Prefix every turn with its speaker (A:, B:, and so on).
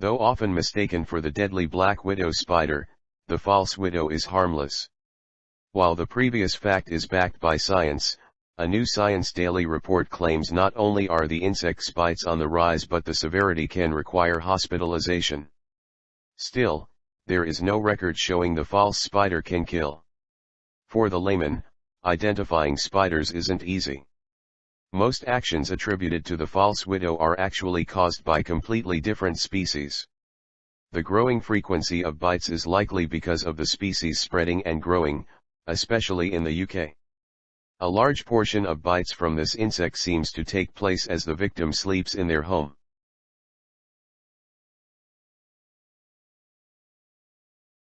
A: Though often mistaken for the deadly black widow spider, the false widow is harmless. While the previous fact is backed by science, a new Science Daily report claims not only are the insect bites on the rise but the severity can require hospitalization. Still, there is no record showing the false spider can kill. For the layman, identifying spiders isn't easy. Most actions attributed to the false widow are actually caused by completely different species. The growing frequency of bites is likely because of the species spreading and growing, especially in the UK. A large portion of bites from this insect seems to take place as the victim sleeps in their home.